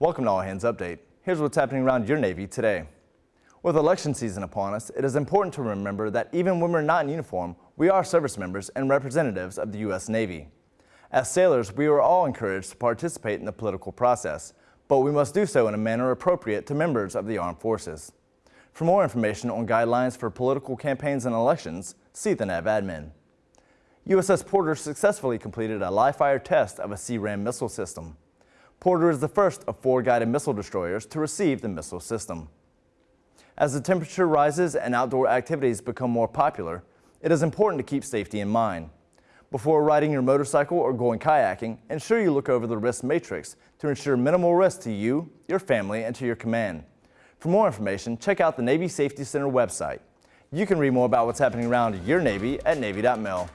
Welcome to All Hands Update. Here's what's happening around your Navy today. With election season upon us, it is important to remember that even when we're not in uniform, we are service members and representatives of the U.S. Navy. As sailors, we are all encouraged to participate in the political process, but we must do so in a manner appropriate to members of the armed forces. For more information on guidelines for political campaigns and elections, see the NAV admin. USS Porter successfully completed a live-fire test of a SeaRAM missile system. Porter is the first of four guided missile destroyers to receive the missile system. As the temperature rises and outdoor activities become more popular, it is important to keep safety in mind. Before riding your motorcycle or going kayaking, ensure you look over the risk matrix to ensure minimal risk to you, your family, and to your command. For more information, check out the Navy Safety Center website. You can read more about what's happening around your Navy at Navy.mil.